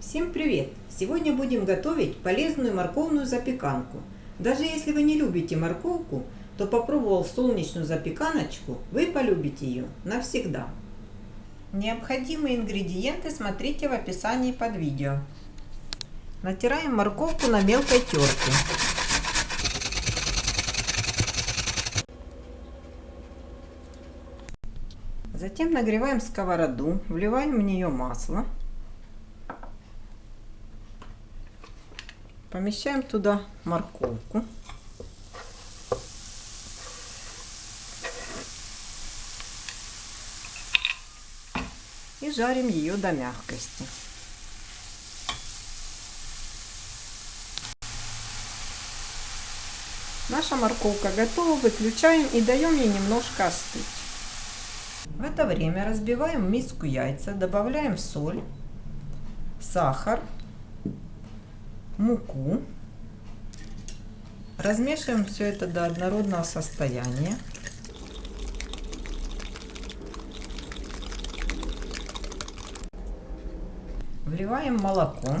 Всем привет! Сегодня будем готовить полезную морковную запеканку. Даже если вы не любите морковку, то попробовал солнечную запеканочку, вы полюбите ее навсегда. Необходимые ингредиенты смотрите в описании под видео. Натираем морковку на мелкой терке. Затем нагреваем сковороду, вливаем в нее масло. Помещаем туда морковку. И жарим ее до мягкости. Наша морковка готова, выключаем и даем ей немножко остыть. В это время разбиваем в миску яйца, добавляем соль, сахар, муку. Размешиваем все это до однородного состояния. Вливаем молоко.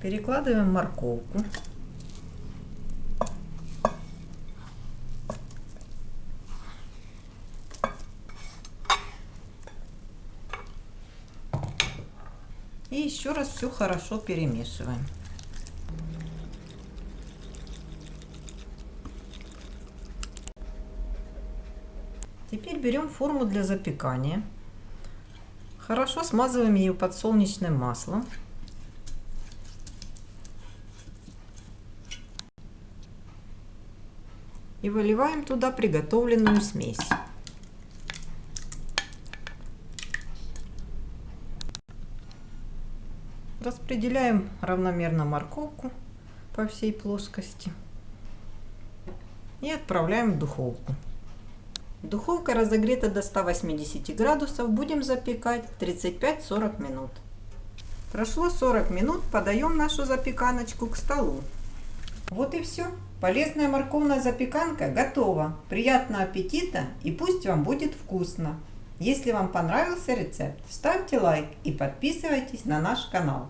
Перекладываем морковку. И еще раз все хорошо перемешиваем. Теперь берем форму для запекания. Хорошо смазываем ее подсолнечным маслом. И выливаем туда приготовленную смесь. Распределяем равномерно морковку по всей плоскости и отправляем в духовку. Духовка разогрета до 180 градусов, будем запекать 35-40 минут. Прошло 40 минут, подаем нашу запеканочку к столу. Вот и все. Полезная морковная запеканка готова. Приятного аппетита и пусть вам будет вкусно! Если вам понравился рецепт, ставьте лайк и подписывайтесь на наш канал.